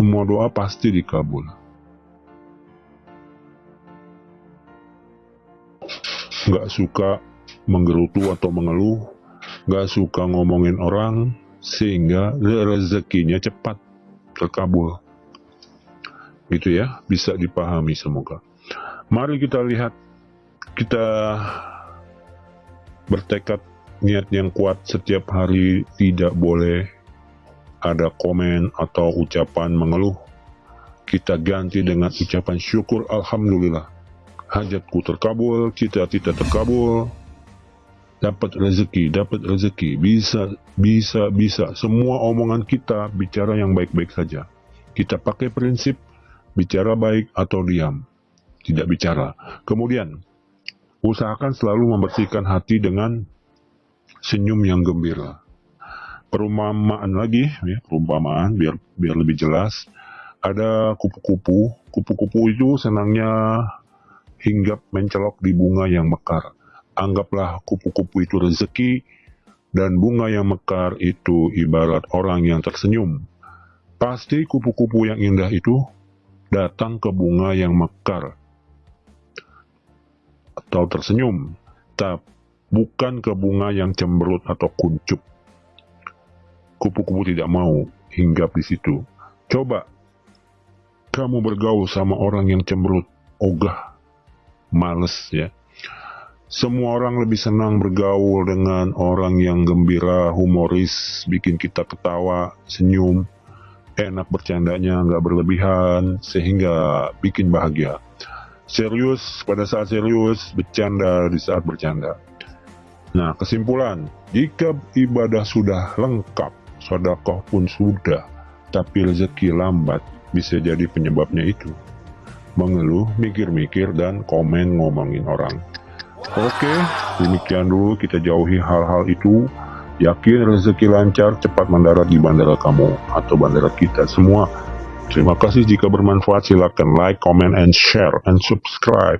semua doa pasti dikabul. Nggak suka menggerutu atau mengeluh, nggak suka ngomongin orang, sehingga rezekinya cepat terkabul. Gitu ya, bisa dipahami semoga. Mari kita lihat, kita bertekad niat yang kuat setiap hari tidak boleh ada komen atau ucapan mengeluh. Kita ganti dengan ucapan syukur Alhamdulillah. Hajatku terkabul, cita-cita terkabul, dapat rezeki, dapat rezeki, bisa, bisa, bisa. Semua omongan kita bicara yang baik-baik saja. Kita pakai prinsip bicara baik atau diam, tidak bicara. Kemudian, usahakan selalu membersihkan hati dengan senyum yang gembira. Perumpamaan lagi, ya, perumpamaan biar biar lebih jelas. Ada kupu-kupu, kupu-kupu itu senangnya hinggap mencelok di bunga yang mekar. Anggaplah kupu-kupu itu rezeki, dan bunga yang mekar itu ibarat orang yang tersenyum. Pasti kupu-kupu yang indah itu datang ke bunga yang mekar atau tersenyum, tapi bukan ke bunga yang cemberut atau kuncup. Kupu-kupu tidak mau hinggap di situ. Coba kamu bergaul sama orang yang cemberut, ogah, males ya. Semua orang lebih senang bergaul dengan orang yang gembira, humoris, bikin kita ketawa, senyum, enak bercandanya, nggak berlebihan, sehingga bikin bahagia. Serius pada saat serius, bercanda di saat bercanda. Nah, kesimpulan, jika ibadah sudah lengkap, sodakoh pun sudah, tapi rezeki lambat, bisa jadi penyebabnya itu. Mengeluh, mikir-mikir, dan komen ngomongin orang. Oke, demikian dulu kita jauhi hal-hal itu. Yakin rezeki lancar cepat mendarat di bandara kamu atau bandara kita semua. Terima kasih jika bermanfaat. Silakan like, comment, and share, and subscribe.